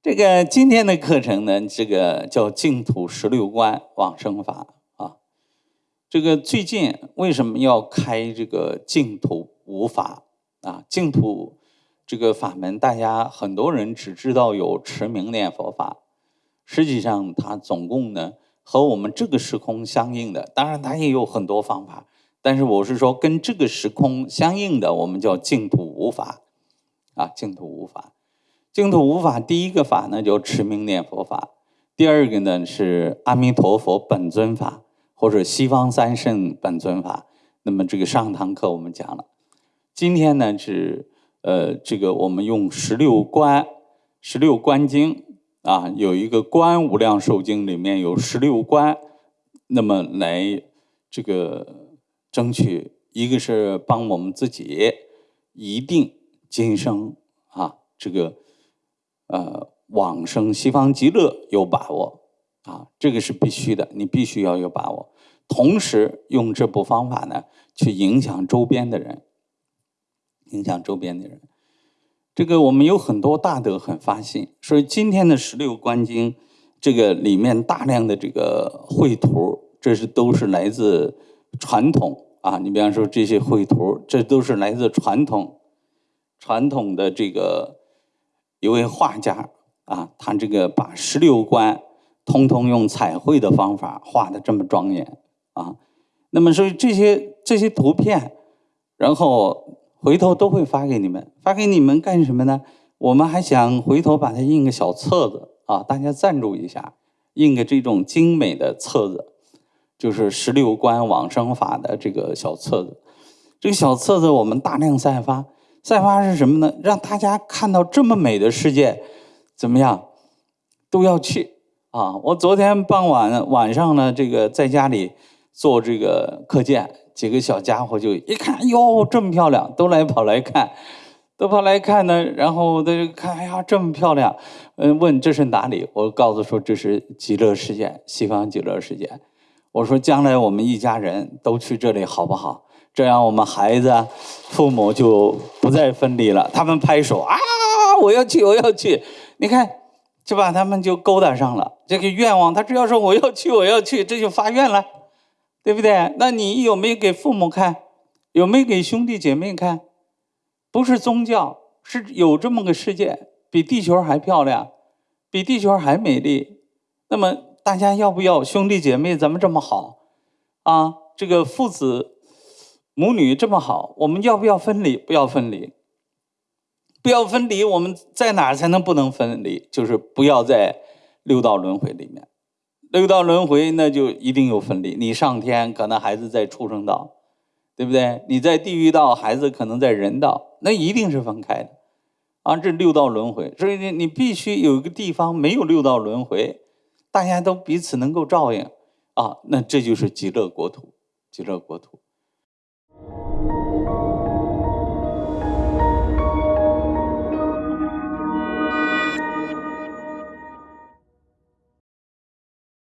这个今天的课程呢，这个叫净土十六观往生法啊。这个最近为什么要开这个净土五法啊？净土这个法门，大家很多人只知道有持名念佛法，实际上它总共呢和我们这个时空相应的，当然它也有很多方法，但是我是说跟这个时空相应的，我们叫净土五法啊，净土五法。净土五法，第一个法呢叫持名念佛法，第二个呢是阿弥陀佛本尊法，或者西方三圣本尊法。那么这个上堂课我们讲了，今天呢是呃这个我们用十六观，十六观经啊，有一个观无量寿经里面有十六观，那么来这个争取，一个是帮我们自己一定今生啊这个。呃，往生西方极乐有把握啊，这个是必须的，你必须要有把握。同时用这部方法呢，去影响周边的人，影响周边的人。这个我们有很多大德很发心，所以今天的十六观经，这个里面大量的这个绘图，这是都是来自传统啊。你比方说这些绘图，这都是来自传统传统的这个。一位画家啊，他这个把十六观通通用彩绘的方法画的这么庄严啊。那么所以这些这些图片，然后回头都会发给你们，发给你们干什么呢？我们还想回头把它印个小册子啊，大家赞助一下，印个这种精美的册子，就是十六观往生法的这个小册子。这个小册子我们大量散发。散发是什么呢？让大家看到这么美的世界，怎么样，都要去啊！我昨天傍晚晚上呢，这个在家里做这个课件，几个小家伙就一看，哟，这么漂亮，都来跑来看，都跑来看呢。然后他就看，哎呀，这么漂亮，嗯，问这是哪里？我告诉说这是极乐世界，西方极乐世界。我说将来我们一家人都去这里好不好？这样我们孩子、父母就不再分离了。他们拍手啊，我要去，我要去！你看，就把他们就勾搭上了。这个愿望，他只要说我要去，我要去，这就发愿了，对不对？那你有没有给父母看？有没有给兄弟姐妹看？不是宗教，是有这么个世界，比地球还漂亮，比地球还美丽。那么大家要不要兄弟姐妹？咱们这么好啊？这个父子。母女这么好，我们要不要分离？不要分离，不要分离。我们在哪儿才能不能分离？就是不要在六道轮回里面。六道轮回那就一定有分离。你上天，可能孩子在畜生道，对不对？你在地狱道，孩子可能在人道，那一定是分开的。啊，这六道轮回，所以你你必须有一个地方没有六道轮回，大家都彼此能够照应啊，那这就是极乐国土，极乐国土。